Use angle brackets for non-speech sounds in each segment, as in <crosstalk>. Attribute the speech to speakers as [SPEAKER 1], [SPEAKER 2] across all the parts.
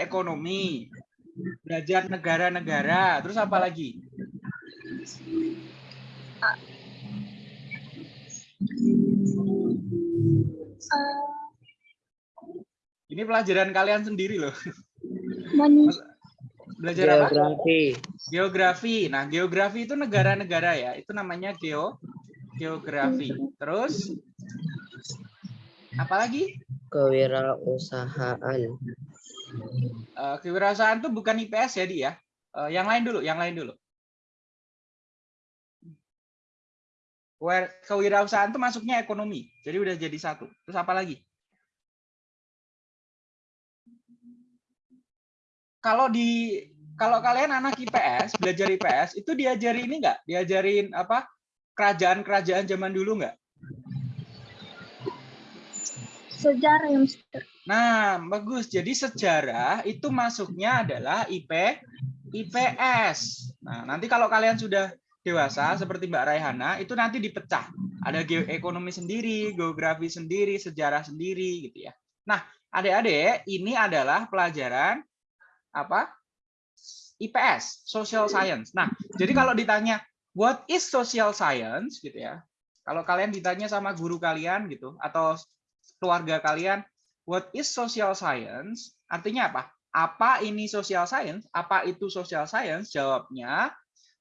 [SPEAKER 1] ekonomi, belajar negara-negara, terus apa lagi? Ini pelajaran kalian sendiri loh. Belajar apa?
[SPEAKER 2] Geografi.
[SPEAKER 1] Geografi. Nah, geografi itu negara-negara ya. Itu namanya geo geografi. Terus apa lagi?
[SPEAKER 2] Kewirausahaan.
[SPEAKER 1] Eh, kewirausahaan itu bukan IPS ya, Di ya. Eh, yang lain dulu, yang lain dulu. Kewirausahaan itu masuknya ekonomi. Jadi udah jadi satu. Terus apa lagi? Kalau di kalau kalian anak IPS, belajar IPS, itu diajari ini enggak? Diajarin apa? Kerajaan-kerajaan zaman dulu enggak?
[SPEAKER 3] Sejarah yang
[SPEAKER 1] Nah, bagus. Jadi sejarah itu masuknya adalah IP IPS. Nah, nanti kalau kalian sudah dewasa seperti Mbak Raihana, itu nanti dipecah. Ada geoekonomi sendiri, geografi sendiri, sejarah sendiri gitu ya. Nah, adik-adik, ini adalah pelajaran apa? IPS, social science. Nah, jadi kalau ditanya what is social science gitu ya. Kalau kalian ditanya sama guru kalian gitu atau keluarga kalian what is social science? Artinya apa? Apa ini social science? Apa itu social science? Jawabnya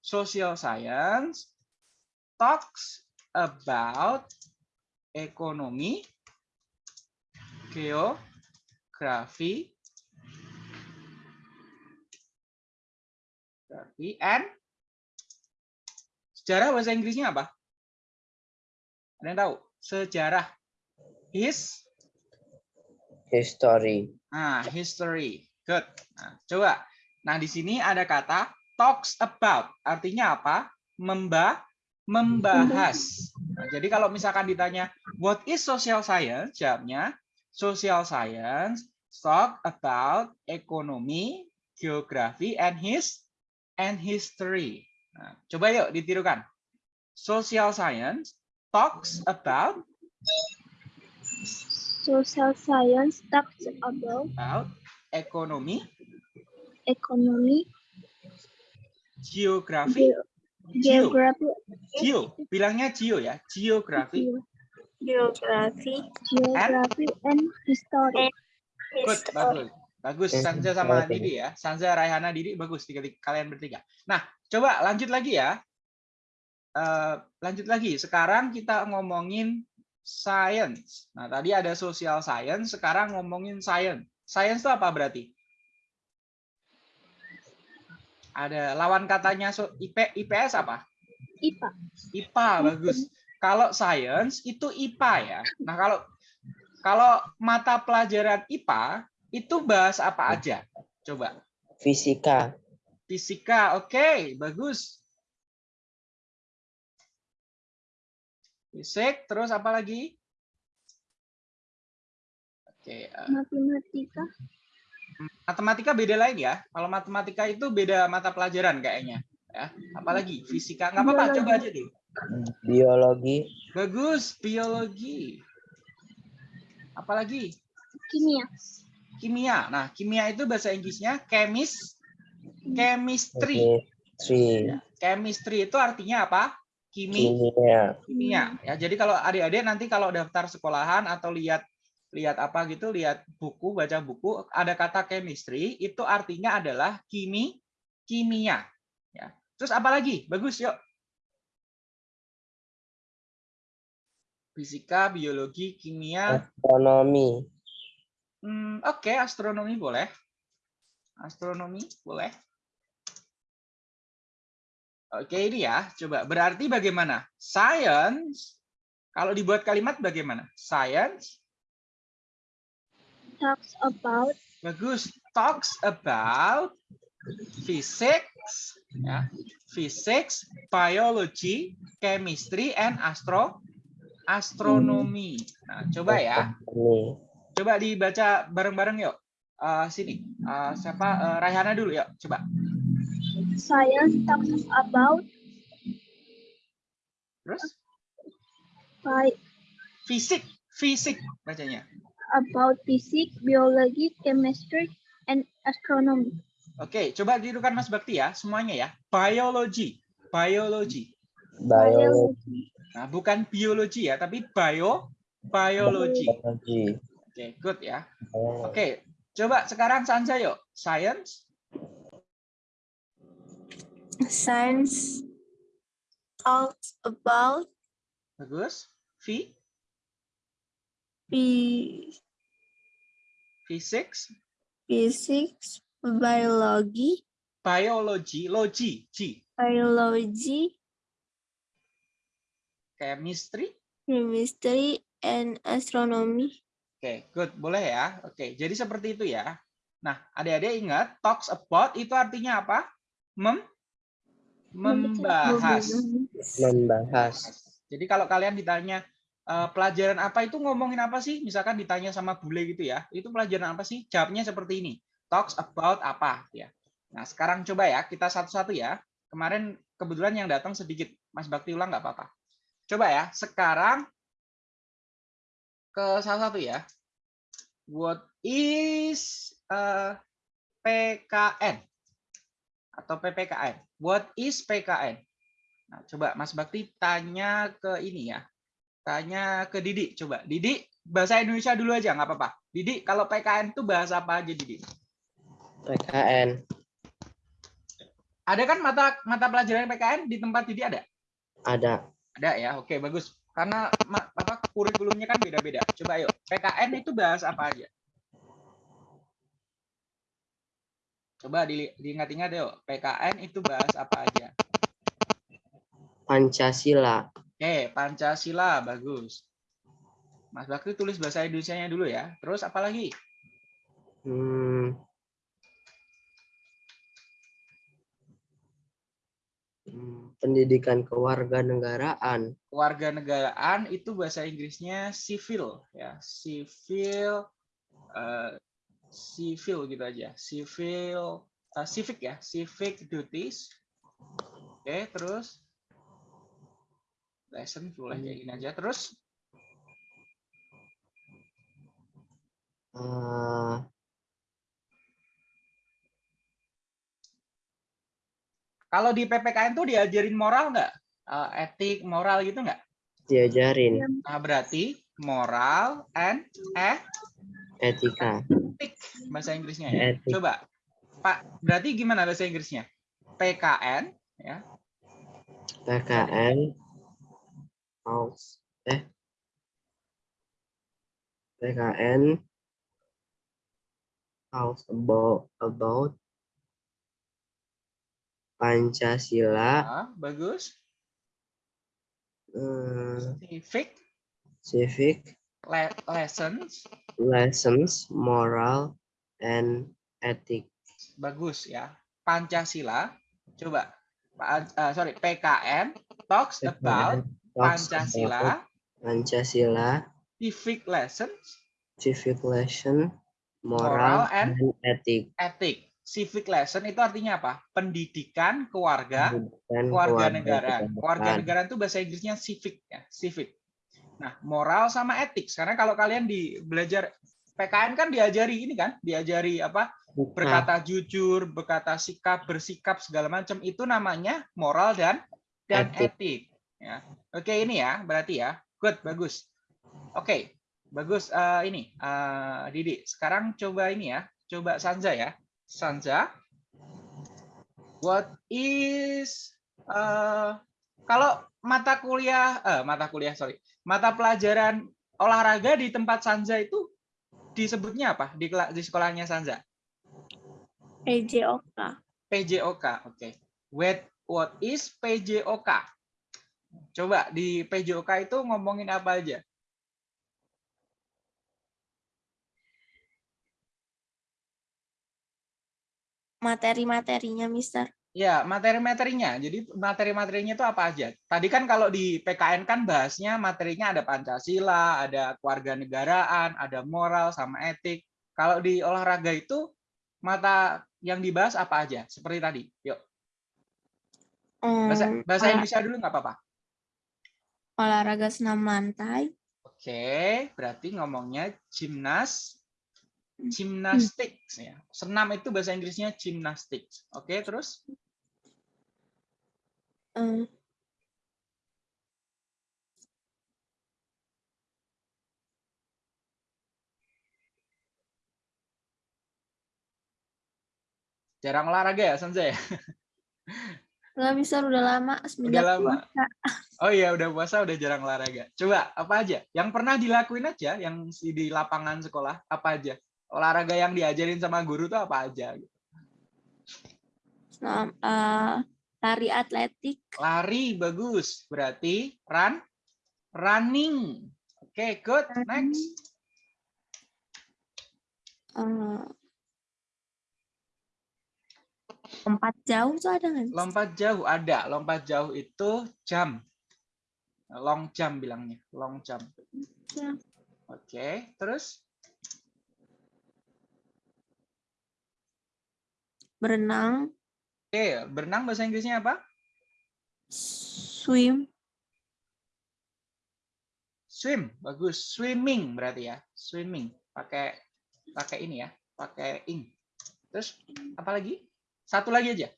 [SPEAKER 1] social science talks about ekonomi, geografi, geografi, and sejarah bahasa Inggrisnya apa? Ada yang tahu? Sejarah. His
[SPEAKER 2] History.
[SPEAKER 1] Nah, history. Good. Nah, coba. Nah, di sini ada kata talks about. Artinya apa? Memba membahas. Nah, jadi kalau misalkan ditanya what is social science? Jawabnya social science talk about economy, geography and his and history. Nah, coba yuk ditirukan. Social science talks about
[SPEAKER 3] social science talks about
[SPEAKER 1] about economy,
[SPEAKER 3] economy,
[SPEAKER 1] geography,
[SPEAKER 3] ge- geography,
[SPEAKER 1] Geo, bilangnya geo ya, geografi.
[SPEAKER 4] Geografi.
[SPEAKER 3] geography and history.
[SPEAKER 1] Good, bagus. Bagus,
[SPEAKER 2] Oke,
[SPEAKER 1] Sanza sama
[SPEAKER 2] oke.
[SPEAKER 1] Didi ya. Sanza, Raihana, Didi, bagus. Tiga, tiga- kalian bertiga. Nah, coba lanjut lagi ya. Eh, lanjut lagi. Sekarang kita ngomongin science. Nah, tadi ada social science, sekarang ngomongin science. Science itu apa berarti? Ada lawan katanya so- IP, IPS apa?
[SPEAKER 3] IPA.
[SPEAKER 1] IPA bagus. Kalau science itu IPA ya. Nah, kalau kalau mata pelajaran IPA itu bahas apa aja? Coba.
[SPEAKER 2] Fisika.
[SPEAKER 1] Fisika. Oke, bagus. Fisik, terus apa lagi? Oke, eh,
[SPEAKER 3] Matematika.
[SPEAKER 1] matematika beda lain ya. Kalau matematika itu beda mata pelajaran kayaknya. Ya, apalagi fisika nggak apa-apa, coba aja dulu.
[SPEAKER 2] Biologi.
[SPEAKER 1] Bagus, biologi. Apalagi?
[SPEAKER 3] Kimia.
[SPEAKER 1] kimia. Nah, kimia itu bahasa Inggrisnya chemis, chemistry.
[SPEAKER 2] Chemistry.
[SPEAKER 1] Chemistry itu artinya apa? Kimi,
[SPEAKER 2] Kimia.
[SPEAKER 1] kimia. Ya, jadi kalau adik-adik nanti kalau daftar sekolahan atau lihat lihat apa gitu, lihat buku, baca buku, ada kata chemistry, itu artinya adalah kimi, kimia. Ya. Terus apa lagi? Bagus, yuk. Fisika, biologi, kimia,
[SPEAKER 2] Astronomi.
[SPEAKER 1] Hmm, Oke, astronomi boleh. Astronomi boleh. Oke, ini ya. Coba, berarti bagaimana? Science, kalau dibuat kalimat bagaimana? Science,
[SPEAKER 3] Talks about
[SPEAKER 1] bagus. Talks about physics, ya. Physics, biology, chemistry, and astro astronomi. Nah, coba ya. Coba dibaca bareng-bareng yuk. Eh, sini, Eh, siapa? Eh, Raihana dulu yuk. Coba.
[SPEAKER 3] Science talks about
[SPEAKER 1] Terus?
[SPEAKER 3] fi-
[SPEAKER 1] Fisik, fisik bacanya.
[SPEAKER 3] about physics, biology, chemistry, and astronomy,
[SPEAKER 1] Oke, coba tirukan Mas Bakti ya, semuanya ya. Biology, biology.
[SPEAKER 2] Biologi.
[SPEAKER 1] Nah, bukan biologi ya, tapi bio, biology.
[SPEAKER 2] Biologi.
[SPEAKER 1] Oke, good ya.
[SPEAKER 2] Biologi.
[SPEAKER 1] Oke, coba sekarang Sanja yuk. Science,
[SPEAKER 4] Science talks about
[SPEAKER 1] bagus. V,
[SPEAKER 4] phy-
[SPEAKER 1] physics,
[SPEAKER 4] physics, biology,
[SPEAKER 1] biology, logi, G,
[SPEAKER 4] biology,
[SPEAKER 1] chemistry.
[SPEAKER 4] chemistry, and astronomy.
[SPEAKER 1] Oke, good. Boleh ya. Oke, jadi seperti itu ya. Nah, adik-adik ingat, talks about itu artinya apa? Mem membahas.
[SPEAKER 2] Membahas.
[SPEAKER 1] Jadi kalau kalian ditanya eh, pelajaran apa itu ngomongin apa sih? Misalkan ditanya sama bule gitu ya, itu pelajaran apa sih? Jawabnya seperti ini. Talks about apa ya. Nah, sekarang coba ya kita satu-satu ya. Kemarin kebetulan yang datang sedikit. Mas Bakti ulang nggak apa-apa. Coba ya, sekarang ke salah satu ya. What is eh, PKN atau PPKN? What is PKN? Nah, coba Mas Bakti tanya ke ini ya. Tanya ke Didi, coba. Didi, bahasa Indonesia dulu aja, nggak apa-apa. Didi, kalau PKN itu bahasa apa aja, Didi?
[SPEAKER 2] PKN.
[SPEAKER 1] Ada kan mata mata pelajaran PKN di tempat Didi ada?
[SPEAKER 2] Ada.
[SPEAKER 1] Ada ya, oke bagus. Karena apa kurikulumnya kan beda-beda. Coba yuk, PKN itu bahas apa aja? Coba di- diingat-ingat yuk, PKN itu bahas apa aja?
[SPEAKER 2] Pancasila.
[SPEAKER 1] Oke, Pancasila, bagus. Mas Bakti tulis bahasa Indonesia-nya dulu ya. Terus apa lagi?
[SPEAKER 2] Hmm. Hmm, Pendidikan kewarganegaraan.
[SPEAKER 1] Kewarganegaraan itu bahasa Inggrisnya civil ya, civil eh, civil gitu aja. Civil eh, civic ya, civic duties. Oke, terus lesson boleh kayak gini aja. Terus
[SPEAKER 2] eh,
[SPEAKER 1] kalau di PPKN tuh diajarin moral nggak? Eh, etik, moral gitu nggak?
[SPEAKER 2] diajarin
[SPEAKER 1] Nah, berarti moral and eh
[SPEAKER 2] etika.
[SPEAKER 1] etik bahasa Inggrisnya ya.
[SPEAKER 2] Etik.
[SPEAKER 1] Coba. Pak, berarti gimana bahasa Inggrisnya? PKN ya.
[SPEAKER 2] PKN House eh PKN House about about Pancasila
[SPEAKER 1] Ah, bagus.
[SPEAKER 2] eh,
[SPEAKER 1] Civic
[SPEAKER 2] civic
[SPEAKER 1] le- lessons
[SPEAKER 2] lessons moral and ethic
[SPEAKER 1] bagus ya. Pancasila. Coba. Ah, sorry, PKN talks about
[SPEAKER 2] Talks
[SPEAKER 1] Pancasila,
[SPEAKER 2] about Pancasila
[SPEAKER 1] civic lessons,
[SPEAKER 2] civic lesson
[SPEAKER 1] Moral
[SPEAKER 2] moral,
[SPEAKER 1] and
[SPEAKER 2] and ethic
[SPEAKER 1] ethic. Civic lesson itu artinya apa? Pendidikan keluarga
[SPEAKER 2] dan
[SPEAKER 1] kewarganegaraan.
[SPEAKER 2] kewarganegaraan.
[SPEAKER 1] Kewarganegaraan itu bahasa Inggrisnya civic ya, civic. Nah, moral sama etik. Karena kalau kalian di belajar PKN kan diajari ini kan, diajari apa?
[SPEAKER 2] Bukan.
[SPEAKER 1] Berkata jujur, berkata sikap, bersikap segala macam itu namanya moral dan dan
[SPEAKER 2] Etik.
[SPEAKER 1] etik. Ya. Oke, ini ya, berarti ya. Good, bagus. Oke. Bagus eh, ini eh, Didi. Sekarang coba ini ya. Coba Sanja ya. Sanja. What is eh kalau mata kuliah eh mata kuliah sorry mata pelajaran olahraga di tempat Sanja itu disebutnya apa? Di di sekolahnya Sanja
[SPEAKER 4] PJOK.
[SPEAKER 1] PJOK oke. What what is PJOK coba di PJOK itu ngomongin apa aja?
[SPEAKER 4] Materi-materinya, Mister.
[SPEAKER 1] Ya, materi-materinya. Jadi materi-materinya itu apa aja? Tadi kan kalau di PKN kan bahasnya materinya ada Pancasila, ada kewarganegaraan, ada moral sama etik. Kalau di olahraga itu mata yang dibahas apa aja? Seperti tadi. Yuk, bahasa,
[SPEAKER 4] Hmm,
[SPEAKER 1] bahasa Indonesia dulu nggak apa-apa.
[SPEAKER 4] olahraga senam lantai,
[SPEAKER 1] Oke, berarti ngomongnya gimnas, Gymnastics ya. Senam itu bahasa Inggrisnya gymnastics. Oke, terus
[SPEAKER 4] eh,
[SPEAKER 1] jarang olahraga ya, Sanjay?
[SPEAKER 4] nggak bisa udah lama semenjak
[SPEAKER 1] lama.
[SPEAKER 4] puasa.
[SPEAKER 1] Oh iya, udah puasa udah jarang olahraga. Coba apa aja? Yang pernah dilakuin aja yang di lapangan sekolah apa aja? Olahraga yang diajarin sama guru tuh apa aja?
[SPEAKER 4] Senam, eh, lari atletik,
[SPEAKER 1] Lari bagus. Berarti run running. Oke, good. Next.
[SPEAKER 4] eh, lompat jauh tuh ada nggak?
[SPEAKER 1] Lompat jauh ada. Lompat jauh itu jump. Long jump bilangnya. Long jump.
[SPEAKER 4] Jump.
[SPEAKER 1] Oke, terus
[SPEAKER 4] Berenang,
[SPEAKER 1] Oke, berenang bahasa Inggrisnya apa?
[SPEAKER 4] swim,
[SPEAKER 1] Swim, bagus. Swimming berarti ya. Swimming. Pakai pakai ini ya, pakai ing. Terus apa lagi? Satu lagi aja.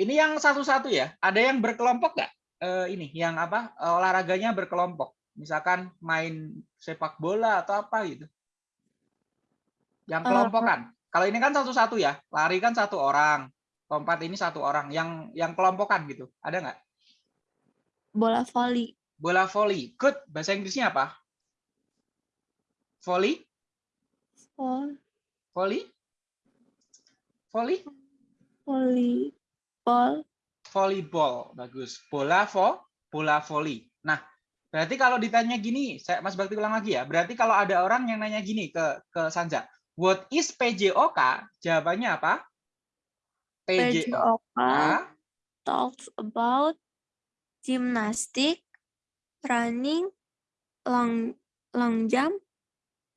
[SPEAKER 1] Ini yang satu-satu ya. Ada yang berkelompok nggak? Eh, ini yang apa? olahraganya berkelompok. Misalkan main sepak bola atau apa gitu. Yang
[SPEAKER 4] Eh,
[SPEAKER 1] kelompokan. Kalau ini kan satu-satu ya. Lari kan satu orang. Lompat ini satu orang. Yang yang kelompokan gitu. Ada nggak?
[SPEAKER 4] bola voli,
[SPEAKER 1] Bola voli. Good. Bahasa Inggrisnya apa? Volley?
[SPEAKER 4] vol,
[SPEAKER 1] Volley? Volley?
[SPEAKER 4] voli, ball,
[SPEAKER 1] Volleyball. Bagus. Bola vo, bola voli. Nah, berarti kalau ditanya gini, saya Mas Bakti ulang lagi ya. Berarti kalau ada orang yang nanya gini ke ke Sanja, what is PJOK? Jawabannya apa? PJOK
[SPEAKER 4] talks about gymnastic, running, long long jump,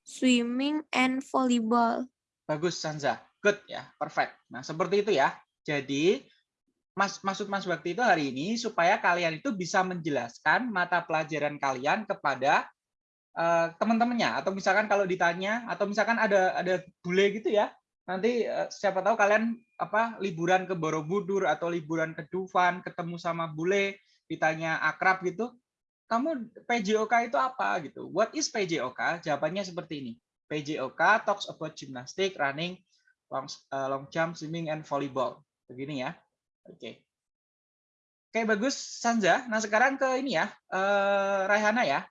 [SPEAKER 4] swimming, and volleyball.
[SPEAKER 1] Bagus Sanza. Good ya, perfect. Nah, seperti itu ya. Jadi Mas maksud Mas Bakti itu hari ini supaya kalian itu bisa menjelaskan mata pelajaran kalian kepada eh, teman-temannya atau misalkan kalau ditanya atau misalkan ada ada bule gitu ya. Nanti eh, siapa tahu kalian apa liburan ke Borobudur atau liburan ke Dufan ketemu sama bule ditanya akrab gitu. Kamu PJOK itu apa gitu? What is PJOK? Jawabannya seperti ini. PJOK talks about gymnastic, running, long, eh, long jump, swimming, and volleyball. Begini ya. Oke. Oke, bagus Sanza. Nah, sekarang ke ini ya. eh, Raihana ya.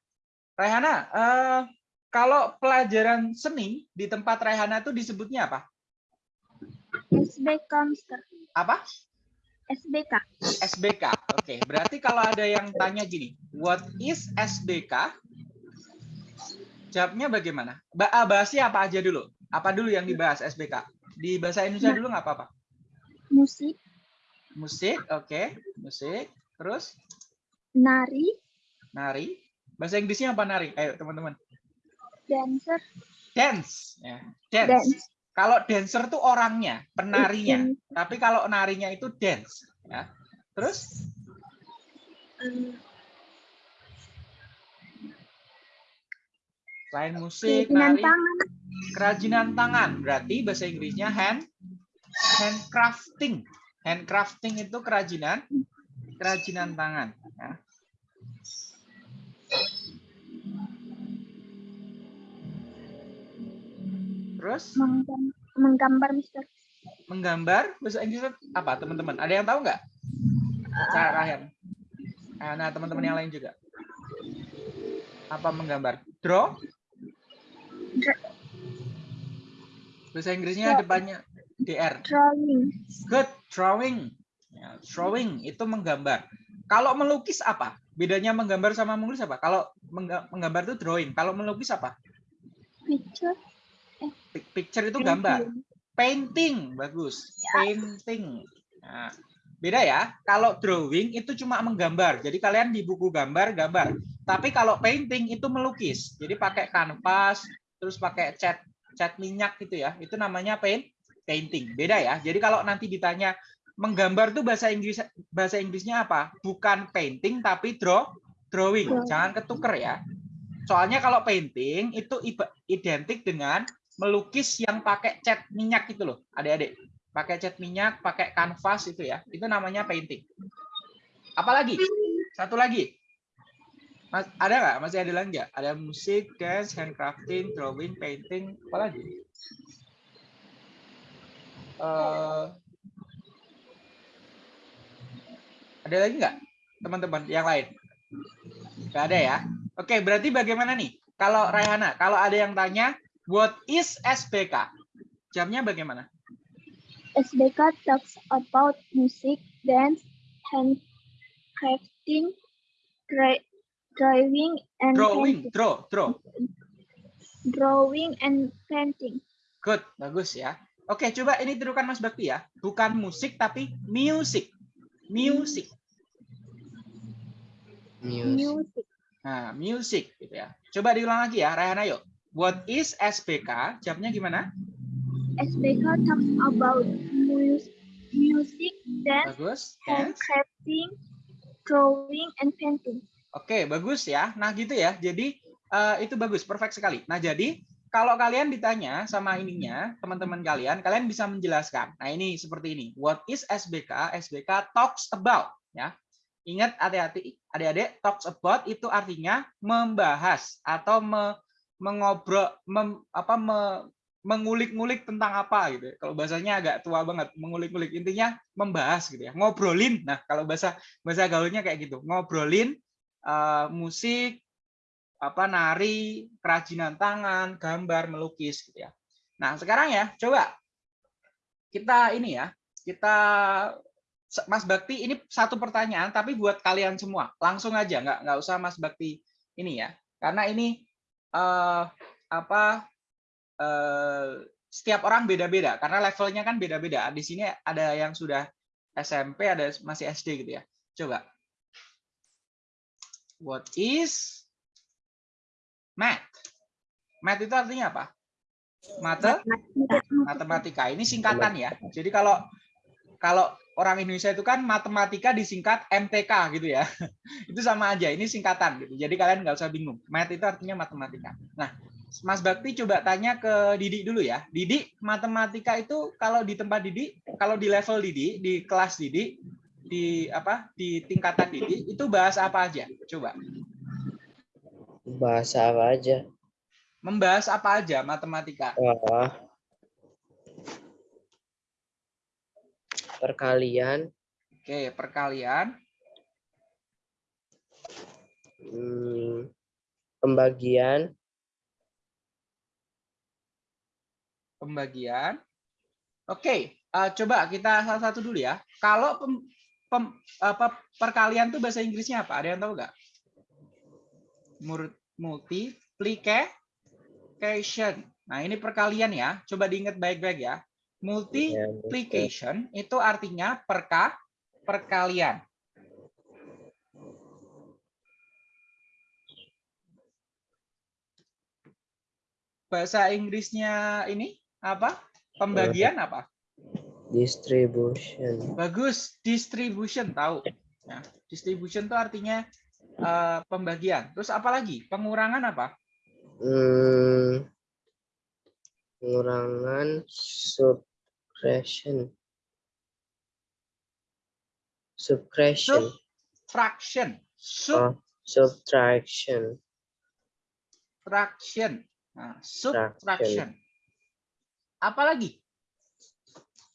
[SPEAKER 1] Raihana, eh, kalau pelajaran seni di tempat Raihana itu disebutnya apa?
[SPEAKER 3] SBK, Mister.
[SPEAKER 1] Apa?
[SPEAKER 3] SBK.
[SPEAKER 1] SBK. Oke, berarti kalau ada yang tanya gini, what is SBK? Jawabnya bagaimana? Ba ah, bahasnya apa aja dulu? Apa dulu yang dibahas SBK? Di bahasa Indonesia dulu nggak apa-apa.
[SPEAKER 3] Musik,
[SPEAKER 1] Musik, oke, musik. Terus
[SPEAKER 3] nari,
[SPEAKER 1] nari. Bahasa Inggrisnya apa nari? Ayo teman-teman.
[SPEAKER 3] dancer,
[SPEAKER 1] Dance, ya. Dance.
[SPEAKER 3] dance.
[SPEAKER 1] Kalau dancer tuh orangnya, penarinya.
[SPEAKER 3] Itu,
[SPEAKER 1] Tapi kalau narinya itu dance, ya. Terus
[SPEAKER 3] eh,
[SPEAKER 1] selain musik,
[SPEAKER 3] kerajinan
[SPEAKER 1] nari,
[SPEAKER 3] tangan,
[SPEAKER 1] kerajinan tangan. Berarti bahasa Inggrisnya hand handcrafting. Handcrafting itu kerajinan kerajinan tangan, ya. Terus
[SPEAKER 3] menggam- menggambar, Mister.
[SPEAKER 1] menggambar bahasa Inggrisnya apa teman-teman? Ada yang tahu nggak? Cara Rahen. Eh, Nah teman-teman yang lain juga. Apa menggambar? Draw? Bahasa Inggrisnya depannya dr.
[SPEAKER 3] Drawing,
[SPEAKER 1] Good drawing. Ya, drawing itu menggambar. Kalau melukis apa? Bedanya menggambar sama menulis apa? Kalau mengga- menggambar itu drawing. Kalau melukis apa?
[SPEAKER 3] picture,
[SPEAKER 1] Pic- Picture itu gambar. Painting, bagus. Painting. Nah, beda ya. Kalau drawing itu cuma menggambar. Jadi kalian di buku gambar, gambar. Tapi kalau painting itu melukis. Jadi pakai kanvas, terus pakai cat cat minyak gitu ya. Itu namanya paint painting. Beda ya. Jadi kalau nanti ditanya menggambar tuh bahasa Inggris bahasa Inggrisnya apa? Bukan painting tapi draw drawing. Jangan ketuker ya. Soalnya kalau painting itu identik dengan melukis yang pakai cat minyak itu loh, adik-adik. Pakai cat minyak, pakai kanvas itu ya. Itu namanya painting. Apalagi? Satu lagi. Mas, ada nggak? Masih ada lagi nggak? Ada musik, dance, handcrafting, drawing, painting, apa lagi? Eh, ada lagi nggak teman-teman yang lain? Nggak ada ya? Oke, berarti bagaimana nih? Kalau Raihana, kalau ada yang tanya, what is SBK? Jamnya bagaimana?
[SPEAKER 3] SBK talks about music, dance, handcrafting, dra- driving, and
[SPEAKER 1] Drawing,
[SPEAKER 3] painting.
[SPEAKER 1] draw, draw.
[SPEAKER 3] Drawing and painting.
[SPEAKER 1] Good, bagus ya. Oke, coba ini tirukan Mas Bakti ya. Bukan musik tapi music. Music.
[SPEAKER 2] Music.
[SPEAKER 3] Music.
[SPEAKER 1] Nah, music gitu ya. Coba diulang lagi ya, Raihana yuk. What is SBK? Jawabnya gimana?
[SPEAKER 3] SBK talks about mus- music, dance,
[SPEAKER 1] Bagus. Dance.
[SPEAKER 3] handcrafting, drawing, and painting.
[SPEAKER 1] Oke, bagus ya. Nah, gitu ya. Jadi eh, itu bagus, perfect sekali. Nah, jadi kalau kalian ditanya sama ininya, teman-teman kalian, kalian bisa menjelaskan. Nah, ini seperti ini. What is SBK? SBK talks about, ya. Ingat hati-hati, adik-adik, talks about itu artinya membahas atau me- mengobrol, mem- apa, me- mengulik-ngulik tentang apa gitu. ya. Kalau bahasanya agak tua banget, mengulik-ngulik intinya membahas gitu ya, ngobrolin. Nah, kalau bahasa bahasa gaulnya kayak gitu, ngobrolin eh, musik, apa nari, kerajinan tangan, gambar, melukis gitu ya. Nah, sekarang ya, coba kita ini ya, kita Mas Bakti ini satu pertanyaan tapi buat kalian semua. Langsung aja, nggak nggak usah Mas Bakti ini ya. Karena ini eh, apa eh, setiap orang beda-beda karena levelnya kan beda-beda. Di sini ada yang sudah SMP, ada masih SD gitu ya. Coba. What is math? Math itu artinya apa? Mate, matematika. Ini singkatan ya. Jadi kalau kalau orang Indonesia itu kan matematika disingkat MTK gitu ya. <laughs> Itu sama aja. Ini singkatan gitu. Jadi kalian nggak usah bingung. Math itu artinya matematika. Nah, Mas Bakti coba tanya ke Didi dulu ya. Didi, matematika itu kalau di tempat Didi, kalau di level Didi, di kelas Didi, di apa? Di tingkatan Didi, itu bahas apa aja? Coba.
[SPEAKER 2] Bahasa apa aja?
[SPEAKER 1] Membahas apa aja matematika?
[SPEAKER 2] Wah. Perkalian,
[SPEAKER 1] Oke, perkalian,
[SPEAKER 2] hmm, pembagian,
[SPEAKER 1] pembagian. Oke, eh, coba kita satu-satu dulu ya. Kalau pem- pem- apa, perkalian tuh bahasa Inggrisnya apa? Ada yang tahu nggak? Multiplication. Nah, ini perkalian ya. Coba diingat baik-baik ya. Multiplication itu artinya perka perkalian. Bahasa Inggrisnya ini apa? Pembagian apa?
[SPEAKER 2] distribution,
[SPEAKER 1] Bagus, distribution tahu. Ya, distribution itu artinya eh, pembagian. Terus apa lagi? Pengurangan apa?
[SPEAKER 2] hmm, pengurangan, subtraction, subtraction,
[SPEAKER 1] Fraction,
[SPEAKER 2] oh, subtraction,
[SPEAKER 1] subtraction. Nah, subtraction. Apa lagi?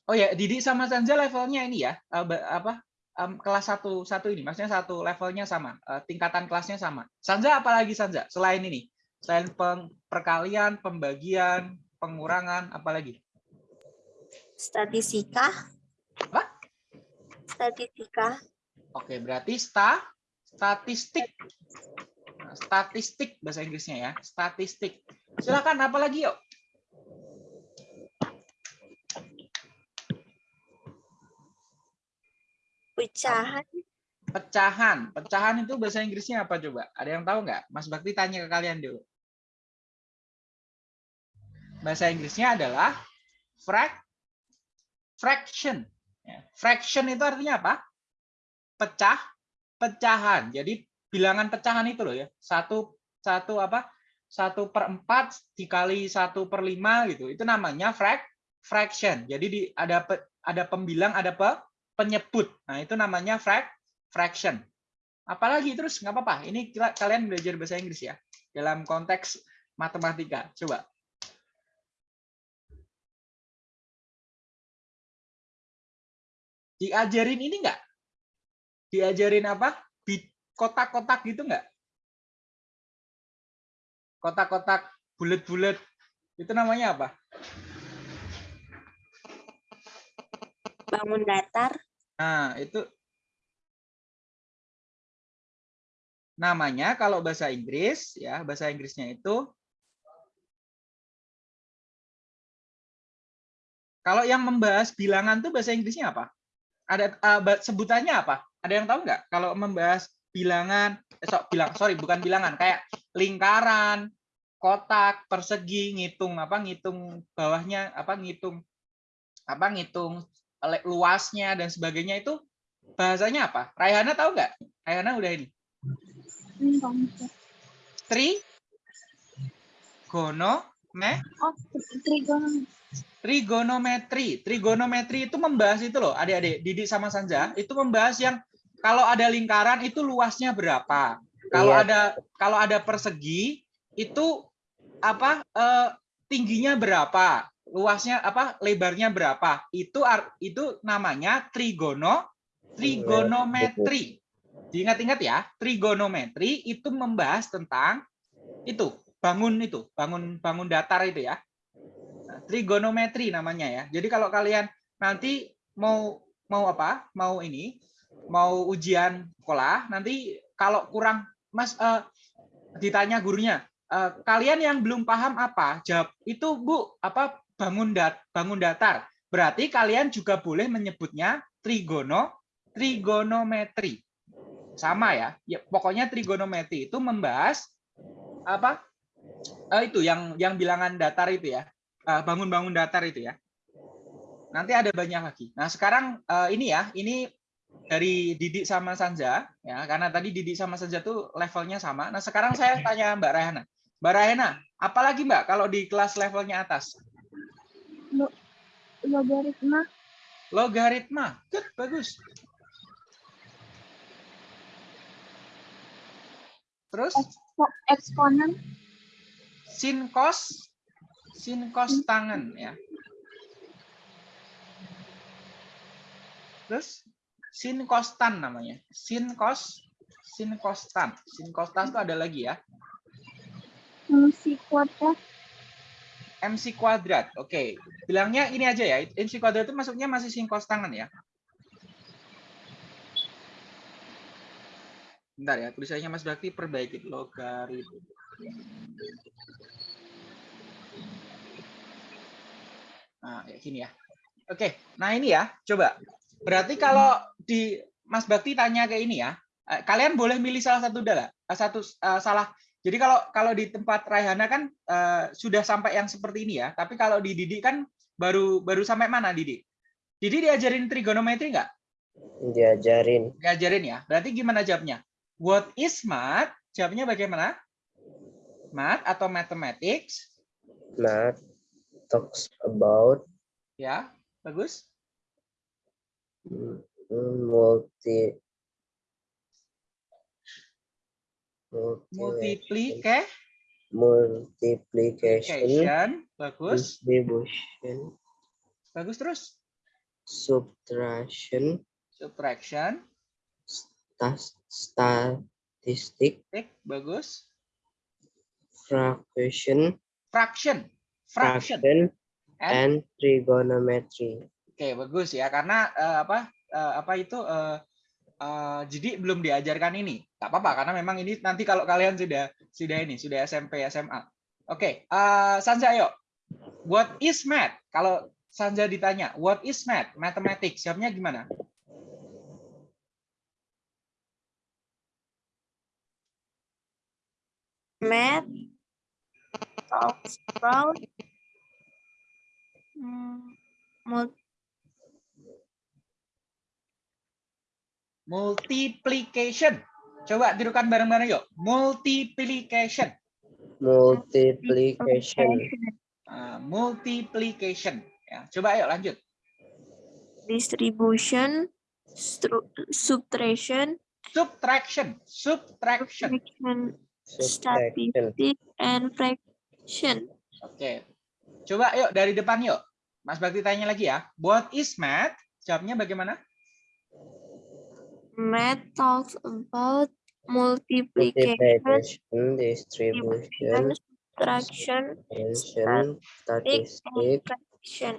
[SPEAKER 1] Oh ya, Didi sama Sanza levelnya ini ya, eh, apa? Em, kelas satu satu ini, maksudnya satu levelnya sama, eh, tingkatan kelasnya sama. Sanza apalagi Sanza selain ini? Selain peng- perkalian, pembagian, pengurangan, apalagi?
[SPEAKER 4] Statistika.
[SPEAKER 1] Apa?
[SPEAKER 4] Statistika.
[SPEAKER 1] Oke, berarti sta statistik. Nah, statistik bahasa Inggrisnya ya, statistik. Silakan apalagi yuk?
[SPEAKER 4] Pecahan.
[SPEAKER 1] Pecahan. Pecahan itu bahasa Inggrisnya apa coba? Ada yang tahu nggak? Mas Bakti tanya ke kalian dulu. Bahasa Inggrisnya adalah frac fraction. Ya, Fraction itu artinya apa? Pecah, pecahan. Jadi bilangan pecahan itu loh ya. Satu satu apa satu per empat dikali satu per lima gitu itu namanya frac fraction jadi di ada pe- ada pembilang ada pe, penyebut. Nah itu namanya frac fraction. Apalagi terus nggak apa-apa. Ini kalian belajar bahasa Inggris ya dalam konteks matematika. Coba. Diajarin ini enggak diajarin apa? Kotak-kotak gitu enggak kotak-kotak bulat-bulat. Itu namanya apa?
[SPEAKER 4] Bangun datar.
[SPEAKER 1] Nah, itu namanya kalau bahasa Inggris ya, bahasa Inggrisnya itu kalau yang membahas bilangan tuh bahasa Inggrisnya apa? Ada ba- sebutannya apa? Ada yang tahu nggak? Kalau membahas bilangan, eh, so, bilang sorry bukan bilangan, kayak lingkaran, kotak, persegi, ngitung apa? Ngitung bawahnya apa? Ngitung apa? Ngitung luasnya dan sebagainya itu bahasanya apa? Raihana tahu nggak? Raihana udah ini.
[SPEAKER 3] Hmm.
[SPEAKER 1] Tri, gono, me,
[SPEAKER 3] Oh, trigonometri.
[SPEAKER 1] trigonometri. Trigonometri itu membahas itu loh, adik-adik, Didik sama Sanja, itu membahas yang kalau ada lingkaran itu luasnya berapa. Kalau
[SPEAKER 2] Iya.
[SPEAKER 1] ada kalau ada persegi itu apa eh, tingginya berapa, luasnya apa, lebarnya berapa. Itu itu namanya trigono trigonometri. Diingat-ingat ya, trigonometri itu membahas tentang itu, bangun itu, bangun bangun datar itu ya. Nah, trigonometri namanya ya. Jadi kalau kalian nanti mau mau apa? Mau ini, mau ujian sekolah, nanti kalau kurang Mas eh, ditanya gurunya, eh, kalian yang belum paham apa? Jawab itu Bu, apa bangun dat bangun datar. Berarti kalian juga boleh menyebutnya trigono trigonometri. Sama ya. Ya pokoknya trigonometri itu membahas apa? Eh, itu yang yang bilangan datar itu ya. Eh, bangun-bangun datar itu ya. Nanti ada banyak lagi. Nah, sekarang eh, ini ya, ini dari Didik sama Sanja ya, karena tadi Didik sama Sanja tuh levelnya sama. Nah, sekarang saya tanya Mbak Rahana. Mbak Rahana, apalagi Mbak kalau di kelas levelnya atas?
[SPEAKER 3] Logaritma.
[SPEAKER 1] Logaritma. Good, bagus. Terus
[SPEAKER 3] Expo- Eksponen.
[SPEAKER 1] sin cos sin cos tangan ya. Terus sin kostan namanya. Sin cos sin kostan. Sin kostan itu ada lagi ya.
[SPEAKER 3] Fungsi kuadrat.
[SPEAKER 1] MC kuadrat. Oke. Bilangnya ini aja ya. MC kuadrat itu masuknya masih sin tangan ya. Bentar ya, tulisannya Mas Bakti perbaiki logaritma. Nah, kayak gini ya. Oke, nah ini ya, coba. Berarti kalau di Mas Bakti tanya ke ini ya, eh, kalian boleh milih salah satu dala, eh, satu eh, salah. Jadi kalau kalau di tempat Raihana kan eh, sudah sampai yang seperti ini ya, tapi kalau di Didi kan baru baru sampai mana Didi? Didi diajarin trigonometri nggak?
[SPEAKER 2] Diajarin
[SPEAKER 1] Diajarin ya. Berarti gimana jawabnya? What is math? Jawabnya bagaimana? Math atau mathematics?
[SPEAKER 2] math talks about
[SPEAKER 1] Ya, bagus.
[SPEAKER 2] multi Multiplication.
[SPEAKER 1] Multiplication, bagus,
[SPEAKER 2] distribution.
[SPEAKER 1] Bagus terus.
[SPEAKER 2] subtraction.
[SPEAKER 1] Subtraction,
[SPEAKER 2] stas- statistic
[SPEAKER 1] tik, bagus.
[SPEAKER 2] fraction.
[SPEAKER 1] Fraction, fraction,
[SPEAKER 2] fraction
[SPEAKER 1] and
[SPEAKER 2] and trigonometry.
[SPEAKER 1] Oke bagus ya. Karena eh, apa eh, apa itu eh, eh, jadi belum diajarkan ini. Tak apa-apa karena memang ini nanti kalau kalian sudah sudah ini sudah SMP SMA. Oke, eh, Sanja ayo. What is math? Kalau Sanja ditanya, what is math? Mathematics. Jawabnya gimana?
[SPEAKER 4] Math. Talks about. Hmm,
[SPEAKER 1] Multiplication. Coba tirukan bareng-bareng yuk. Multiplication.
[SPEAKER 2] multiplication,
[SPEAKER 1] Ah, multiplication. Ya, coba ayo lanjut.
[SPEAKER 4] Distribution, subtraction,
[SPEAKER 1] Subtraction. Subtraction.
[SPEAKER 2] subtraction,
[SPEAKER 4] statistic, and fraction.
[SPEAKER 1] Oke. Coba yuk dari depan yuk. Mas Bakti tanya lagi ya. What is math? Jawabnya bagaimana?
[SPEAKER 4] Math talks about multiplication,
[SPEAKER 2] multiplication, distribution,
[SPEAKER 4] subtraction,
[SPEAKER 2] dimension,
[SPEAKER 4] and
[SPEAKER 2] statistic,
[SPEAKER 4] fraction.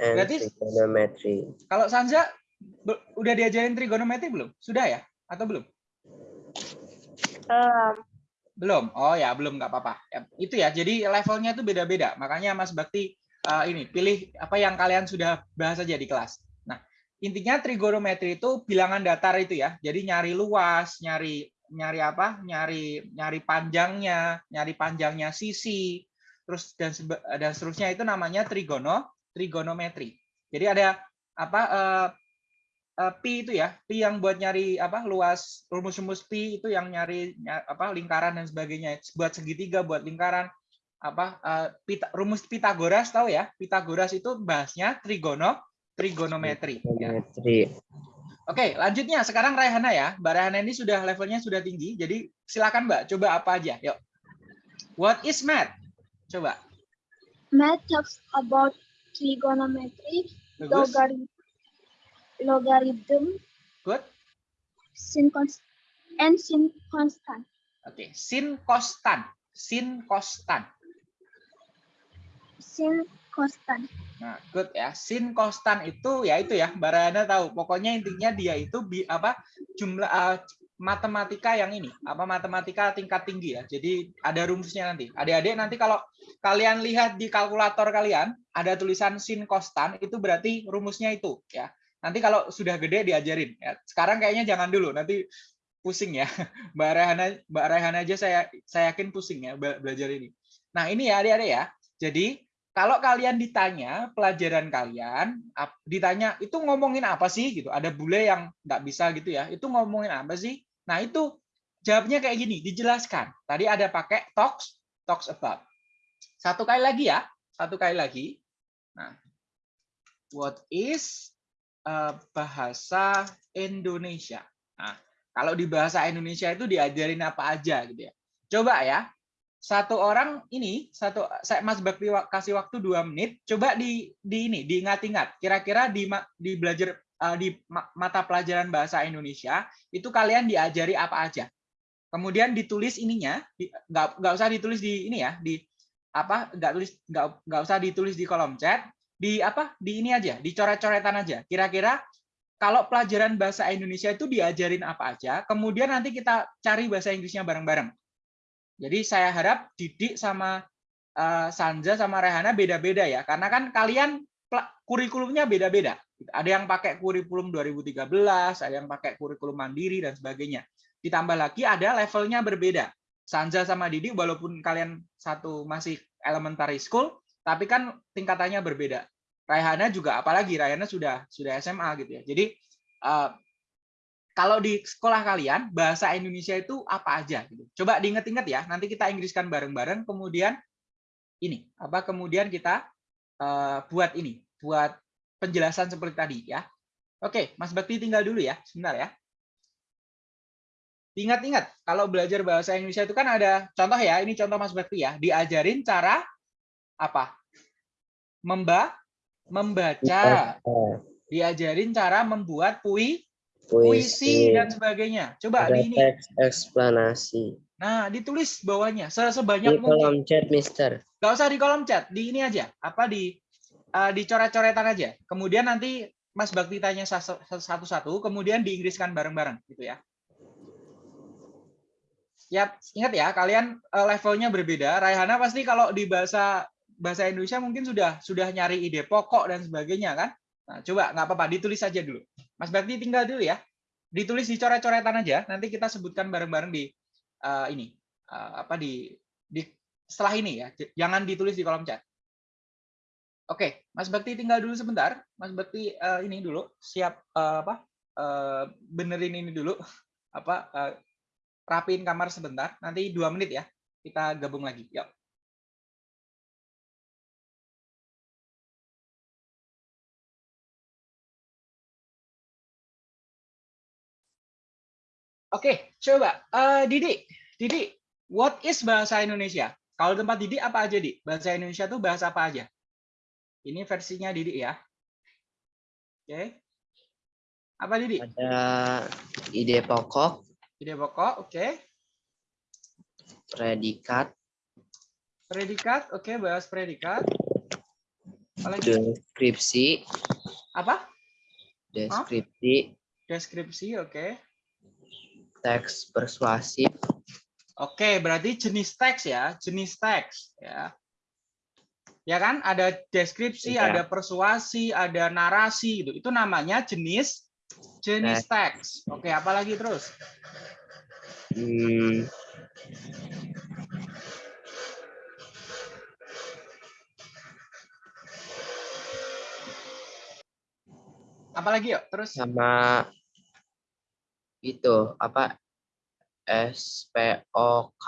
[SPEAKER 2] And
[SPEAKER 1] Berarti-
[SPEAKER 2] trigonometry.
[SPEAKER 1] Kalau Sanza be- udah diajarin trigonometri belum? Sudah ya? Atau belum?
[SPEAKER 4] Um,
[SPEAKER 1] Belum. Oh ya, belum nggak apa-apa. Ya, itu ya. Jadi levelnya itu beda-beda. Makanya Mas Bakti eh, ini pilih apa yang kalian sudah bahas aja di kelas. Intinya trigonometri itu bilangan datar itu ya. Jadi nyari luas, nyari nyari apa? Nyari nyari panjangnya, nyari panjangnya sisi, terus dan dan seterusnya itu namanya trigono trigonometri. Jadi ada apa eh, eh, pi itu ya, pi yang buat nyari apa luas rumus-rumus pi itu yang nyari nya- apa lingkaran dan sebagainya. Buat segitiga, buat lingkaran apa eh, pita- rumus Pitagoras tahu ya? Pitagoras itu bahasnya trigono trigonometri. ya.
[SPEAKER 2] Trigonometry.
[SPEAKER 1] Oke, lanjutnya sekarang Raihana ya. Mbak Raihana ini sudah levelnya sudah tinggi, jadi silakan Mbak coba apa aja. Yuk. What is math? Coba.
[SPEAKER 3] Math talks about trigonometry,
[SPEAKER 1] Bagus.
[SPEAKER 3] logarithm, logarithm,
[SPEAKER 1] Good.
[SPEAKER 3] sin const, and sin constant.
[SPEAKER 1] Oke, sin kostan. Sin kostan.
[SPEAKER 3] Sin constant.
[SPEAKER 1] Nah, good ya. Sin konstan itu ya itu ya, Mbak Rana tahu. Pokoknya intinya dia itu bi, apa jumlah eh, matematika yang ini, apa matematika tingkat tinggi ya. Jadi ada rumusnya nanti. Adik-adik nanti kalau kalian lihat di kalkulator kalian ada tulisan sin konstan itu berarti rumusnya itu ya. Nanti kalau sudah gede diajarin ya. Sekarang kayaknya jangan dulu, nanti pusing ya. <laughs> Mbak Rehana Mbak Rehana aja saya saya yakin pusing ya be- belajar ini. Nah, ini ya adik-adik ya. Jadi kalau kalian ditanya pelajaran kalian, ditanya itu ngomongin apa sih gitu, ada bule yang nggak bisa gitu ya, itu ngomongin apa sih? Nah itu jawabnya kayak gini, dijelaskan. Tadi ada pakai talks, talks about. Satu kali lagi ya, satu kali lagi. Nah, what is eh, bahasa Indonesia? Nah, kalau di bahasa Indonesia itu diajarin apa aja gitu ya. Coba ya, satu orang ini satu saya Mas Bakti kasih waktu dua menit coba di di ini diingat-ingat. Kira-kira di di belajar eh, di ma- mata pelajaran bahasa Indonesia itu kalian diajari apa aja? Kemudian ditulis ininya di- nggak nggak usah ditulis di ini ya di apa nggak tulis nggak nggak usah ditulis di kolom chat di apa di ini aja di coret-coretan aja. Kira-kira kalau pelajaran bahasa Indonesia itu diajarin apa aja kemudian nanti kita cari bahasa Inggrisnya bareng-bareng jadi saya harap Didik sama eh, Sanja sama Rehana beda-beda ya, karena kan kalian kurikulumnya beda-beda. Ada yang pakai kurikulum 2013, ada yang pakai kurikulum mandiri dan sebagainya. Ditambah lagi ada levelnya berbeda. Sanja sama Didik walaupun kalian satu masih elementary school, tapi kan tingkatannya berbeda. Raihana juga apalagi Raihana sudah sudah SMA gitu ya. Jadi eh, kalau di sekolah kalian bahasa Indonesia itu apa aja gitu. Coba diinget-inget ya. Nanti kita Inggriskan bareng-bareng kemudian ini apa kemudian kita eh, buat ini, buat penjelasan seperti tadi ya. Oke, Mas Bakti tinggal dulu ya, sebentar ya. Ingat-ingat, kalau belajar bahasa Indonesia itu kan ada contoh ya, ini contoh Mas Bakti ya, diajarin cara apa? Memba membaca, diajarin cara membuat pui
[SPEAKER 2] puisi,
[SPEAKER 1] puisi dan sebagainya. Coba
[SPEAKER 2] ada
[SPEAKER 1] di ini.
[SPEAKER 2] teks eksplanasi.
[SPEAKER 1] Nah, ditulis bawahnya se-
[SPEAKER 2] Di
[SPEAKER 1] sebanyak mungkin.
[SPEAKER 2] kolom chat, Mister.
[SPEAKER 1] Gak usah di kolom chat, di ini aja. Apa di eh, di coret-coretan aja. Kemudian nanti Mas Bakti tanya sa- sa- satu-satu, kemudian diinggriskan bareng-bareng gitu ya. Siap, ingat ya, kalian eh, levelnya berbeda. Raihana pasti kalau di bahasa bahasa Indonesia mungkin sudah sudah nyari ide pokok dan sebagainya kan. Nah, coba nggak apa-apa, ditulis aja dulu. Mas Bakti tinggal dulu ya. Ditulis di coret-coretan aja, nanti kita sebutkan bareng-bareng di eh, ini eh, apa di di setelah ini ya. Jangan ditulis di kolom chat. Oke, Mas Bakti tinggal dulu sebentar. Mas Bakti eh, ini dulu siap eh, apa? eh, benerin ini dulu apa eh, rapiin kamar sebentar. Nanti dua menit ya. Kita gabung lagi. Yuk. Oke, coba Eh, Didi, Didi, what is bahasa Indonesia? Kalau tempat Didi apa aja, Di? Bahasa Indonesia tuh bahasa apa aja? Ini versinya Didi ya. Oke. Apa Didi?
[SPEAKER 2] Ada ide pokok,
[SPEAKER 1] Ide pokok, oke.
[SPEAKER 2] predikat,
[SPEAKER 1] Predikat, oke, bahas predikat. Apalagi
[SPEAKER 2] deskripsi,
[SPEAKER 1] apa?
[SPEAKER 2] deskripsi,
[SPEAKER 1] Deskripsi, oke.
[SPEAKER 2] Teks persuasif,
[SPEAKER 1] Oke, berarti jenis teks ya, jenis teks ya. Ya kan, ada deskripsi,
[SPEAKER 2] Iya.
[SPEAKER 1] ada persuasi, ada narasi gitu. Itu namanya jenis jenis teks. Oke, apalagi terus?
[SPEAKER 2] hmm,
[SPEAKER 1] Apalagi yuk, terus
[SPEAKER 2] sama itu apa SPOK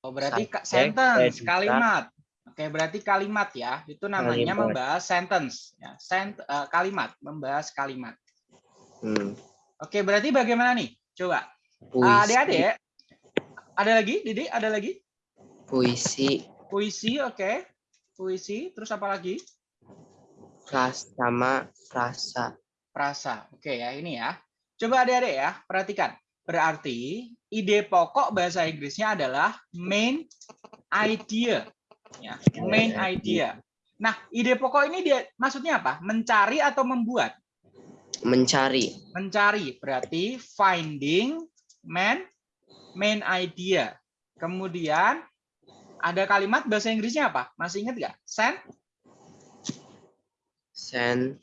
[SPEAKER 1] Oh, berarti
[SPEAKER 2] subjek,
[SPEAKER 1] sentence, kalimat. Oke, berarti kalimat ya. Itu namanya
[SPEAKER 2] Kalimat.
[SPEAKER 1] membahas sentence ya. Sent, eh, kalimat, membahas kalimat.
[SPEAKER 2] hmm,
[SPEAKER 1] Oke, berarti bagaimana nih? Coba. Ah, Adik-adik, ada lagi? Didi, ada lagi?
[SPEAKER 2] puisi,
[SPEAKER 1] Puisi, oke. Puisi, terus apa lagi?
[SPEAKER 2] fras sama frasa,
[SPEAKER 1] Frasa. Oke ya, ini ya. Coba adik-adik ya, perhatikan. Berarti ide pokok bahasa Inggrisnya adalah main idea. Ya, main idea. Nah, ide pokok ini dia maksudnya apa? Mencari atau membuat?
[SPEAKER 2] mencari,
[SPEAKER 1] Mencari berarti finding main main idea. Kemudian ada kalimat bahasa Inggrisnya apa? Masih ingat nggak? Send,
[SPEAKER 2] sen,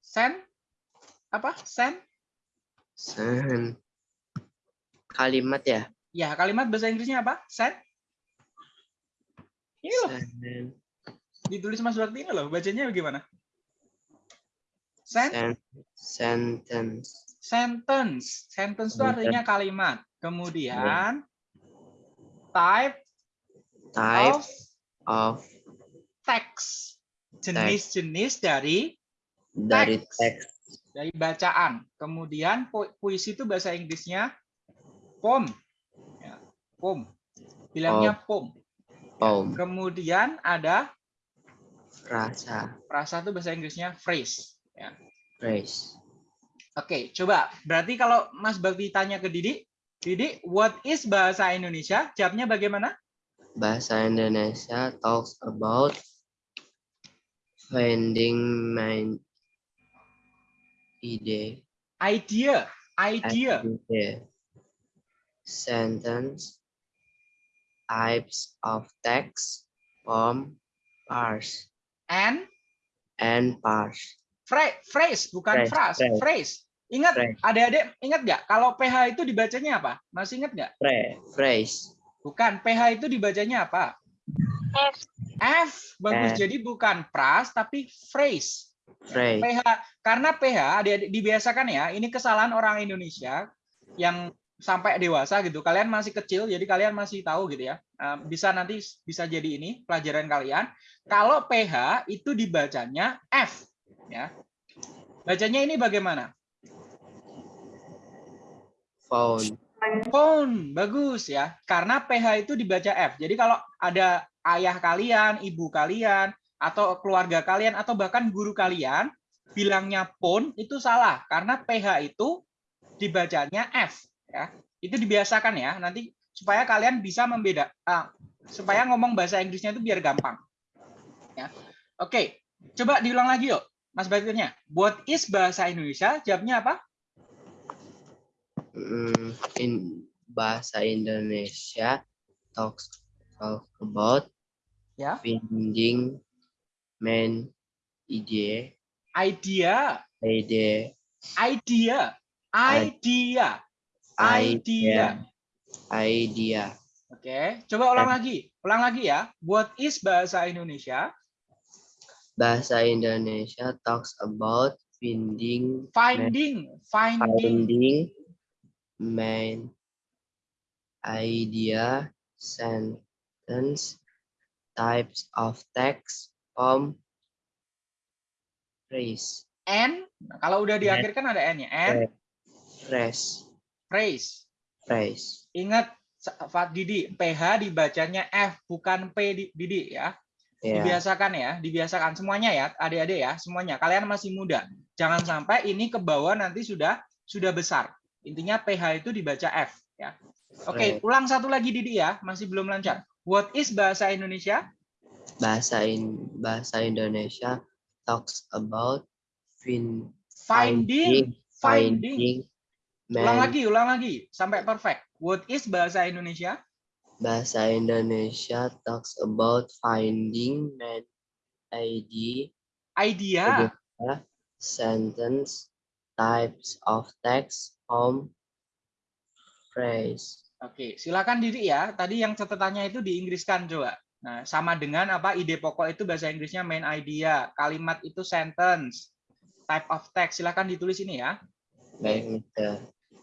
[SPEAKER 1] send, apa? Send.
[SPEAKER 2] Sen, kalimat ya,
[SPEAKER 1] Ya, kalimat bahasa Inggrisnya apa? Send. Ini loh,
[SPEAKER 2] sen,
[SPEAKER 1] ditulis Mas Bakti ini loh. Bacanya bagaimana? Send,
[SPEAKER 2] sen, sentence,
[SPEAKER 1] sentence. Sentence itu artinya kalimat. Kemudian type
[SPEAKER 2] type
[SPEAKER 1] of
[SPEAKER 2] of
[SPEAKER 1] text. Jenis-jenis dari
[SPEAKER 2] dari
[SPEAKER 1] Teks. Dari bacaan. Kemudian pu- puisi itu bahasa Inggrisnya poem. Ya, poem. Bilangnya poem.
[SPEAKER 2] poem,
[SPEAKER 1] Kemudian ada
[SPEAKER 2] frasa,
[SPEAKER 1] frasa itu bahasa Inggrisnya phrase. Ya.
[SPEAKER 2] phrase,
[SPEAKER 1] Oke, coba. Berarti kalau Mas Bakti tanya ke Didi, Didi, what is bahasa Indonesia? Jawabnya bagaimana?
[SPEAKER 2] bahasa Indonesia talks about finding my ide,
[SPEAKER 1] Idea, idea.
[SPEAKER 2] idea, sentence, types of text, form, parse,
[SPEAKER 1] And
[SPEAKER 2] and parse,
[SPEAKER 1] phrase, phrase bukan
[SPEAKER 2] Phrase,
[SPEAKER 1] phrase,
[SPEAKER 2] phrase.
[SPEAKER 1] phrase. Ingat, adik-adik, ingat nggak? Kalau PH itu dibacanya apa? Masih ingat nggak?
[SPEAKER 2] Phra- phrase,
[SPEAKER 1] Bukan, PH itu dibacanya apa?
[SPEAKER 3] F.
[SPEAKER 1] F, bagus.
[SPEAKER 2] F.
[SPEAKER 1] Jadi bukan phrase, tapi phrase.
[SPEAKER 2] Phrase,
[SPEAKER 1] PH, karena PH dibiasakan ya, ini kesalahan orang Indonesia yang sampai dewasa gitu. Kalian masih kecil, jadi kalian masih tahu gitu ya. Bisa nanti bisa jadi ini pelajaran kalian. Kalau PH itu dibacanya F, ya. Bacanya ini bagaimana?
[SPEAKER 2] phone,
[SPEAKER 1] Phone, bagus ya. Karena PH itu dibaca F. Jadi kalau ada ayah kalian, ibu kalian, atau keluarga kalian, atau bahkan guru kalian, bilangnya phone itu salah. Karena PH itu dibacanya F. ya. Itu dibiasakan ya. Nanti supaya kalian bisa membeda, ah, supaya ngomong bahasa Inggrisnya itu biar gampang. Ya. Oke, coba diulang lagi yuk. Mas Bakirnya, what is bahasa Indonesia? Jawabnya apa?
[SPEAKER 2] mm, in bahasa Indonesia talks talk about
[SPEAKER 1] Ya.
[SPEAKER 2] finding main ide,
[SPEAKER 1] Idea.
[SPEAKER 2] ide,
[SPEAKER 1] idea. Idea. Idea.
[SPEAKER 2] Idea,
[SPEAKER 1] oke coba ulang lagi. Ulang lagi ya. What is bahasa Indonesia?
[SPEAKER 2] Bahasa Indonesia talks about finding
[SPEAKER 1] finding. Finding.
[SPEAKER 2] Finding main idea, sentence, types of text, form, phrase,
[SPEAKER 1] And, nah, kalau udah di akhir kan ada N-nya. And,
[SPEAKER 2] phrase,
[SPEAKER 1] phrase.
[SPEAKER 2] phrase.
[SPEAKER 1] Ingat, Fat Didi, PH dibacanya F, bukan P di- Didi ya.
[SPEAKER 2] Ya,
[SPEAKER 1] Dibiasakan ya, dibiasakan semuanya ya, adik-adik ya, semuanya. Kalian masih muda. Jangan sampai ini ke bawah nanti sudah sudah besar. Intinya PH itu dibaca F ya. Oke,
[SPEAKER 2] Right.
[SPEAKER 1] ulang satu lagi Didi ya, masih belum lancar. What is bahasa Indonesia?
[SPEAKER 2] Bahasa in bahasa Indonesia talks about fin,
[SPEAKER 1] Finding, finding.
[SPEAKER 2] finding,
[SPEAKER 1] Ulang
[SPEAKER 2] man-
[SPEAKER 1] lagi, ulang lagi sampai perfect. What is bahasa Indonesia?
[SPEAKER 2] bahasa Indonesia talks about finding man ID
[SPEAKER 1] Idea.
[SPEAKER 2] sentence types of text form phrase
[SPEAKER 1] Oke, silakan Didi ya. Tadi yang catatannya itu diinggriskan coba. Nah, sama dengan apa ide pokok itu bahasa Inggrisnya main idea, kalimat itu sentence, type of text. Silakan ditulis ini ya,
[SPEAKER 2] baik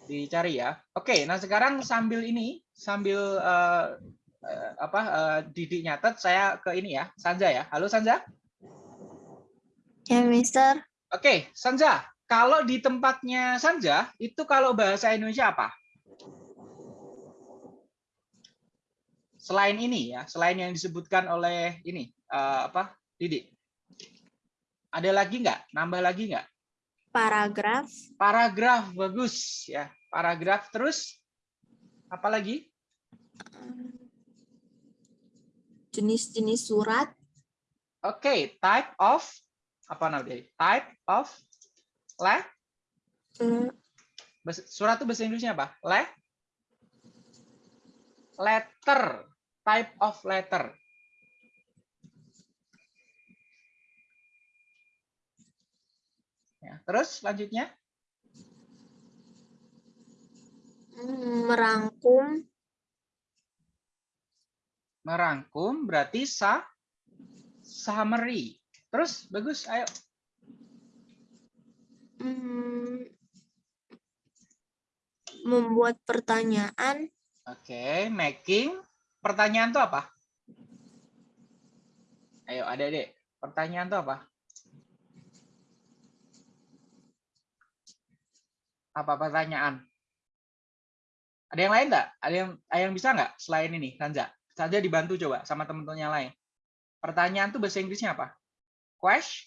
[SPEAKER 1] dicari ya. Oke, nah sekarang sambil ini, sambil eh, eh, apa eh, Didi nyatet, saya ke ini ya, Sanja ya. Halo Sanja.
[SPEAKER 4] Ya, Mister.
[SPEAKER 1] Oke, Sanja. Kalau di tempatnya Sanja, itu kalau bahasa Indonesia apa? Selain ini ya, selain yang disebutkan oleh ini eh, apa, Didi. Ada lagi nggak? Nambah lagi nggak?
[SPEAKER 4] Paragraf.
[SPEAKER 1] Paragraf bagus ya. Paragraf terus apa lagi?
[SPEAKER 4] Jenis-jenis surat.
[SPEAKER 1] Oke, type of apa namanya? Type of le bahasa- surat itu bahasa Inggrisnya apa? Le letter. Type of letter. Ya, terus selanjutnya
[SPEAKER 4] merangkum.
[SPEAKER 1] merangkum berarti sa summary. Terus bagus, ayo.
[SPEAKER 4] Hmm, membuat pertanyaan.
[SPEAKER 1] Oke, making. Pertanyaan itu apa? Ayo, ada deh. Pertanyaan itu apa? Apa pertanyaan? Ada yang lain nggak? Ada yang ada yang bisa nggak selain ini, Sanja? Sanja dibantu coba sama teman-teman yang lain. Pertanyaan itu bahasa Inggrisnya apa? Question,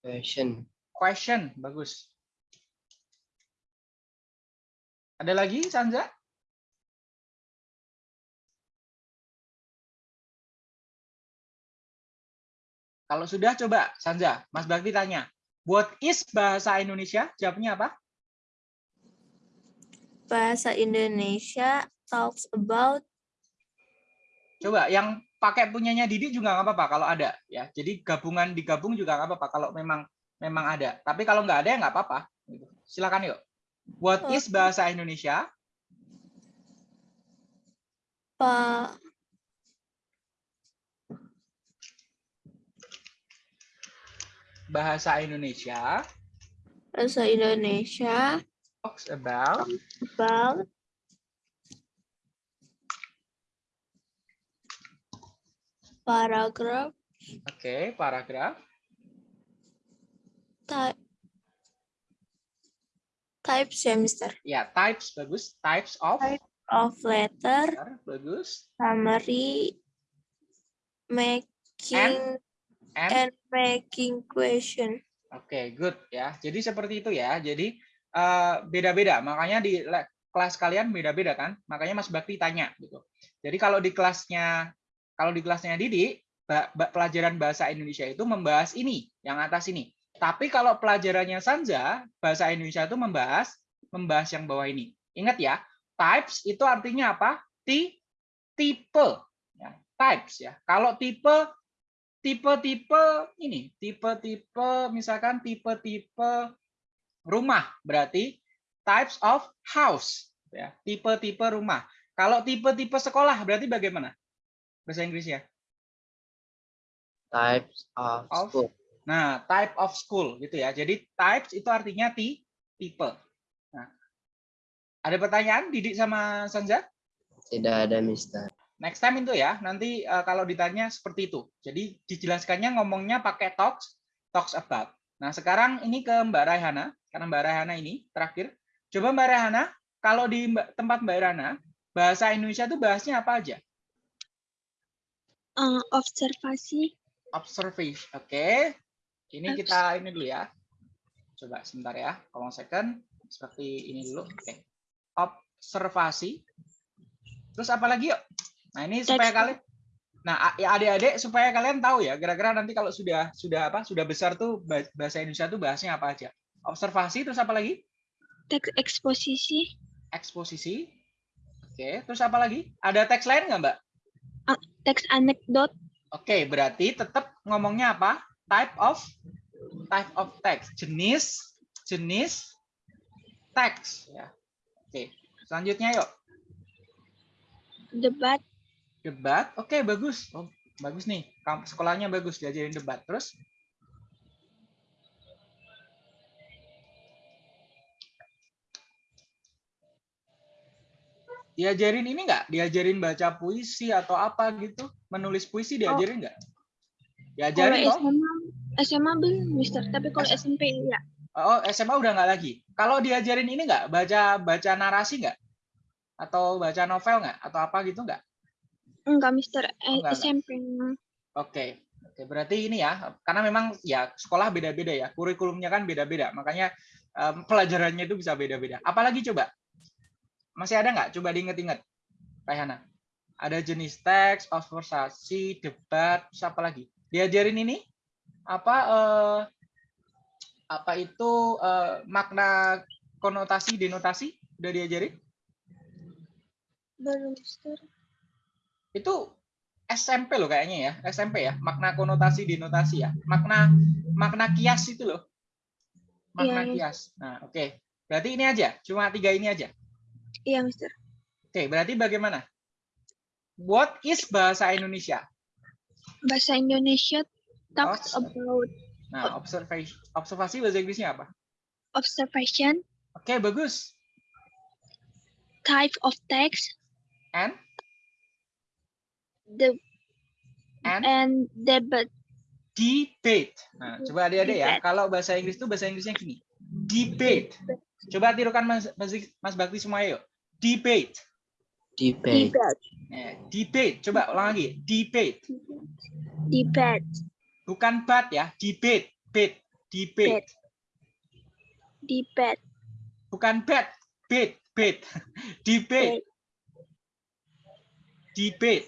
[SPEAKER 2] question
[SPEAKER 1] question, bagus. Ada lagi, Sanja? Kalau sudah, coba Sanja, Mas Bakti tanya. What is bahasa Indonesia? Jawabnya apa?
[SPEAKER 4] Bahasa Indonesia talks about
[SPEAKER 1] Coba yang pakai punyanya Didi juga nggak apa-apa kalau ada ya. Jadi gabungan digabung juga nggak apa-apa kalau memang memang ada. Tapi kalau nggak ada ya nggak apa-apa. Gitu. Silakan yuk. What is bahasa Indonesia?
[SPEAKER 4] pa,
[SPEAKER 1] Bahasa Indonesia
[SPEAKER 4] bahasa Indonesia
[SPEAKER 1] talks about
[SPEAKER 4] about paragraf
[SPEAKER 1] Oke, paragraf.
[SPEAKER 4] type type semester
[SPEAKER 1] Ya, types bagus. Types of
[SPEAKER 4] Type. of letter
[SPEAKER 1] bagus.
[SPEAKER 4] summary making
[SPEAKER 1] And
[SPEAKER 4] and making question
[SPEAKER 1] Oke, good ya. Jadi seperti itu ya. Jadi eh, beda-beda. Makanya di kelas kalian beda-beda kan. Makanya Mas Bakti tanya gitu. Jadi kalau di kelasnya kalau di kelasnya Didi, pelajaran bahasa Indonesia itu membahas ini, yang atas ini. Tapi kalau pelajarannya Sanja, bahasa Indonesia itu membahas membahas yang bawah ini. Ingat ya, types itu artinya apa? Ti tipe. Ya, types ya. Kalau tipe tipe-tipe ini, tipe-tipe misalkan tipe-tipe rumah berarti types of house ya, tipe-tipe rumah. Kalau tipe-tipe sekolah berarti bagaimana? Bahasa Inggrisnya.
[SPEAKER 2] types of
[SPEAKER 1] Of.
[SPEAKER 2] school
[SPEAKER 1] Nah, type of school gitu ya. Jadi types itu artinya ti tipe. Nah, Ada pertanyaan Didik sama Sanja?
[SPEAKER 2] Tidak ada, Mister.
[SPEAKER 1] Next time itu ya, nanti eh, kalau ditanya seperti itu. Jadi dijelaskannya ngomongnya pakai talks, talks about. Nah sekarang ini ke Mbak Raihana, karena Mbak Raihana ini terakhir. Coba Mbak Raihana, kalau di tempat Mbak Raihana, bahasa Indonesia itu bahasnya apa aja?
[SPEAKER 3] Uh, observasi.
[SPEAKER 1] Observation. Oke. Ini kita ini dulu ya. Coba sebentar ya. Kalau second seperti ini dulu. Oke. Observasi. Terus apa lagi yuk? Nah, ini supaya kalian Nah, ya adik-adik supaya kalian tahu ya, kira-kira nanti kalau sudah sudah apa? Sudah besar tuh bah- bahasa Indonesia tuh bahasnya apa aja? Observasi terus apa lagi?
[SPEAKER 3] Teks eksposisi.
[SPEAKER 1] Eksposisi. Oke, terus apa lagi? Ada teks lain nggak, Mbak?
[SPEAKER 3] Teks anekdot.
[SPEAKER 1] Oke, berarti tetap ngomongnya apa? Type of type of text, jenis jenis teks ya. Oke, selanjutnya yuk.
[SPEAKER 3] Debat.
[SPEAKER 1] Debat. Oke, bagus. Oh, bagus nih. Kamp sekolahnya bagus diajarin debat. Terus Diajarin ini nggak? Diajarin baca puisi atau apa gitu? Menulis puisi diajarin nggak?
[SPEAKER 3] Kalau
[SPEAKER 1] Diajarin toh?
[SPEAKER 3] SMA, SMA belum, Mister. Tapi kalau. SMP ya.
[SPEAKER 1] Oh, SMA udah nggak lagi. Kalau diajarin ini nggak, baca baca narasi nggak? Atau baca novel nggak? Atau apa gitu nggak?
[SPEAKER 3] Enggak, Mister. Eh,
[SPEAKER 1] Oh, enggak.
[SPEAKER 3] SMP.
[SPEAKER 1] Oke. Oke, berarti ini ya, karena memang ya sekolah beda-beda ya, kurikulumnya kan beda-beda, makanya em, pelajarannya itu bisa beda-beda. Apalagi coba? Masih ada nggak? Coba diinget-inget, Rayhana. Ada jenis teks, observasi, debat, terus apa lagi? Diajarin ini apa? eh, apa itu eh, makna konotasi, denotasi? Udah diajarin?
[SPEAKER 3] Belum, Mister.
[SPEAKER 1] Itu SMP loh kayaknya ya SMP ya. Makna konotasi denotasi ya. Makna makna kias itu loh. Makna
[SPEAKER 3] iya.
[SPEAKER 1] kias. Nah oke. Berarti ini aja cuma tiga ini aja.
[SPEAKER 3] Iya, Mister.
[SPEAKER 1] oke berarti bagaimana? What is bahasa Indonesia?
[SPEAKER 3] Bahasa Indonesia talks
[SPEAKER 1] Oh,
[SPEAKER 3] about
[SPEAKER 1] nah observation observasi bahasa Inggrisnya apa?
[SPEAKER 3] observation,
[SPEAKER 1] oke bagus.
[SPEAKER 3] type of text,
[SPEAKER 1] and
[SPEAKER 3] the
[SPEAKER 1] and?
[SPEAKER 3] and debate.
[SPEAKER 1] debate nah coba adik-adik ya
[SPEAKER 3] Debate.
[SPEAKER 1] kalau bahasa Inggris itu bahasa Inggrisnya gini debate coba tirukan mas mas, mas Bakti semua yuk. Debate
[SPEAKER 2] Debate.
[SPEAKER 3] Debate.
[SPEAKER 1] Nah, debate coba ulang lagi debate
[SPEAKER 3] Debate.
[SPEAKER 1] bukan bat ya debate bet debate
[SPEAKER 3] Debate.
[SPEAKER 1] bukan bat. Bet bet debate debate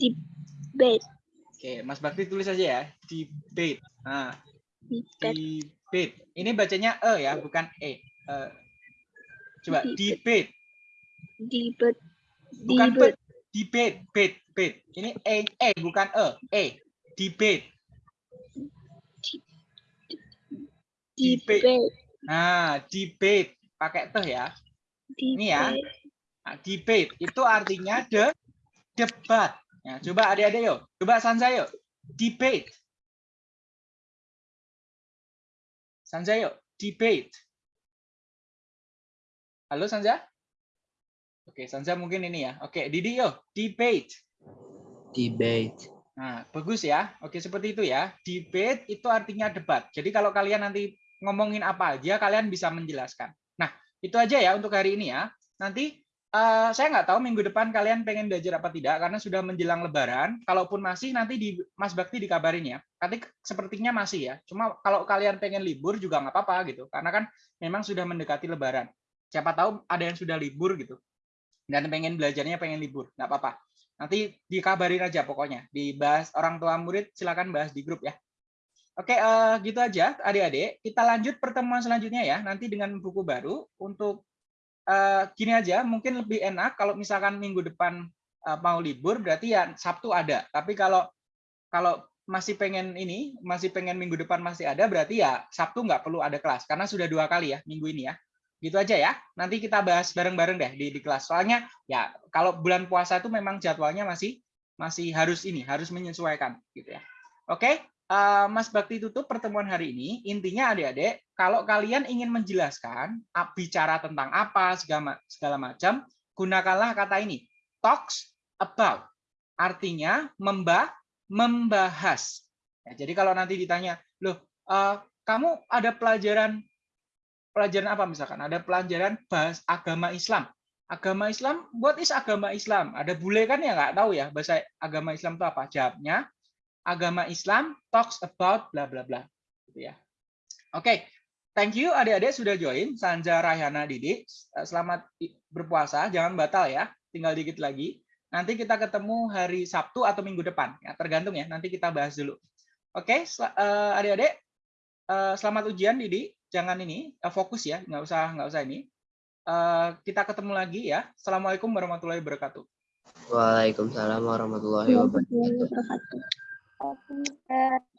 [SPEAKER 3] Debate.
[SPEAKER 1] oke Mas Bakti tulis aja ya debate nah
[SPEAKER 3] Debate.
[SPEAKER 1] debate ini bacanya e ya bukan e Eh, coba debate
[SPEAKER 3] Debate.
[SPEAKER 1] bukan
[SPEAKER 3] Debate.
[SPEAKER 1] debate bet bet ini e e bukan e e debate Debate.
[SPEAKER 3] Debate.
[SPEAKER 1] nah debate pakai teh ya Ini ya.
[SPEAKER 3] Debate.
[SPEAKER 1] Nah, debate itu artinya de debat. Ya, coba adik-adik yuk. Coba Sanza yuk. Debate. Sanza yuk. Debate. Halo Sanza? Oke, Sanza mungkin ini ya. Oke, Didi yuk. Debate.
[SPEAKER 2] Debate.
[SPEAKER 1] Nah, bagus ya. Oke, seperti itu ya. Debate itu artinya debat. Jadi kalau kalian nanti ngomongin apa aja, kalian bisa menjelaskan. Nah, itu aja ya untuk hari ini ya. Nanti eh, saya nggak tahu minggu depan kalian pengen belajar apa tidak, karena sudah menjelang Lebaran. Kalaupun masih, nanti di Mas Bakti dikabarin ya. Nanti sepertinya masih ya. Cuma kalau kalian pengen libur juga nggak apa-apa gitu, karena kan memang sudah mendekati Lebaran. Siapa tahu ada yang sudah libur gitu, dan pengen belajarnya pengen libur, nggak apa-apa. Nanti dikabarin aja pokoknya. Dibahas orang tua murid silakan bahas di grup ya. Oke, eh, gitu aja adik-adik. Kita lanjut pertemuan selanjutnya ya. Nanti dengan buku baru untuk eh, gini aja, mungkin lebih enak kalau misalkan minggu depan eh, mau libur berarti ya Sabtu ada. Tapi kalau kalau masih pengen ini, masih pengen minggu depan masih ada berarti ya Sabtu nggak perlu ada kelas karena sudah dua kali ya minggu ini ya. Gitu aja ya. Nanti kita bahas bareng-bareng deh di, di kelas. Soalnya ya kalau bulan puasa itu memang jadwalnya masih masih harus ini, harus menyesuaikan gitu ya. Oke, eh, Mas Bakti tutup pertemuan hari ini. Intinya adik-adik, kalau kalian ingin menjelaskan bicara tentang apa segala segala macam, gunakanlah kata ini. Talks about. Artinya membah membahas. Ya, jadi kalau nanti ditanya, loh, eh, kamu ada pelajaran pelajaran apa misalkan? Ada pelajaran bahas agama Islam. Agama Islam, what is agama Islam? Ada bule kan ya nggak tahu ya bahasa agama Islam itu apa? Jawabnya, agama Islam talks about bla bla bla. Gitu ya. Oke, thank you adik-adik sudah join. Sanja Raihana Didi, selamat i- berpuasa, jangan batal ya. Tinggal dikit lagi. Nanti kita ketemu hari Sabtu atau minggu depan. Ya, tergantung ya. Nanti kita bahas dulu. Oke, sel- eh, adik-adik, eh, selamat ujian Didi. Jangan ini eh, fokus ya, nggak usah nggak usah ini. Eh, kita ketemu lagi ya. Assalamualaikum warahmatullahi wabarakatuh.
[SPEAKER 2] Waalaikumsalam warahmatullahi wabarakatuh.
[SPEAKER 4] Warahmatullahi wabarakatuh.